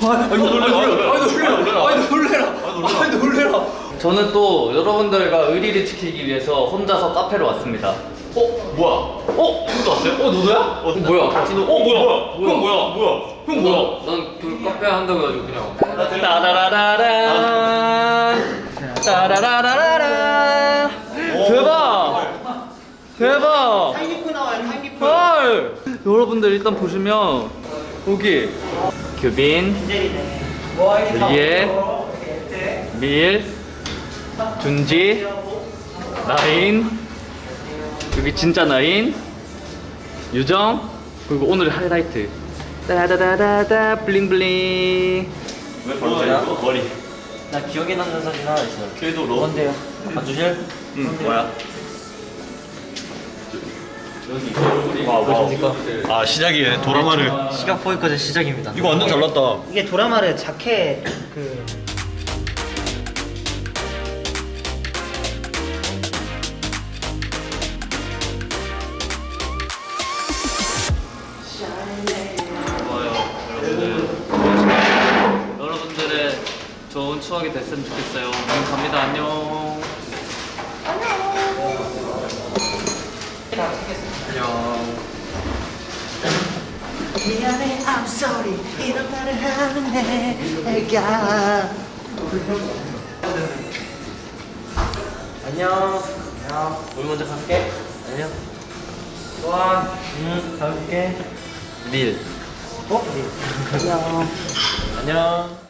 아니 놀래라 아니 놀래라 아니 놀래라 아니 놀래라 저는 또 여러분들과 의리를 지키기 위해서 혼자서 카페로 왔습니다 어? 뭐야? 어? 형도 왔어요? 어 너도야? 어, 뭐야? 같이 노- 어 뭐야? 형 뭐야? 뭐야? 형 뭐야? 난그 카페 한다고 해가지고 그냥 따라라라라 따라라라라 대박 대박 여러분들 일단 보시면 여기 규빈 리에 밀 준지 나인. 여기 진짜 나인. 유정. 그리고 오늘 하이라이트. 따다다다다 블링블링. 왜저 머리. 나 기억에 남는 사진 하나 있어요. 그래도 너 뭔데요? 봐주실? 응 뭐야? 보십니까? 아 시작이에요. 도라마를. 시각 보이커즈 시작입니다. 이거 완전 잘났다. 이게 도라마를 자켓 그 좋아요 여러분들 여러분들의 좋은 추억이 됐으면 좋겠어요. 그럼 갑니다. 안녕 안녕 미안해 I'm sorry. 이런 말을 하는 내가. 안녕. 안녕. 우리 먼저 갈게. 안녕. 또한 응 가볼게. 밀. 어? 네. 안녕. 안녕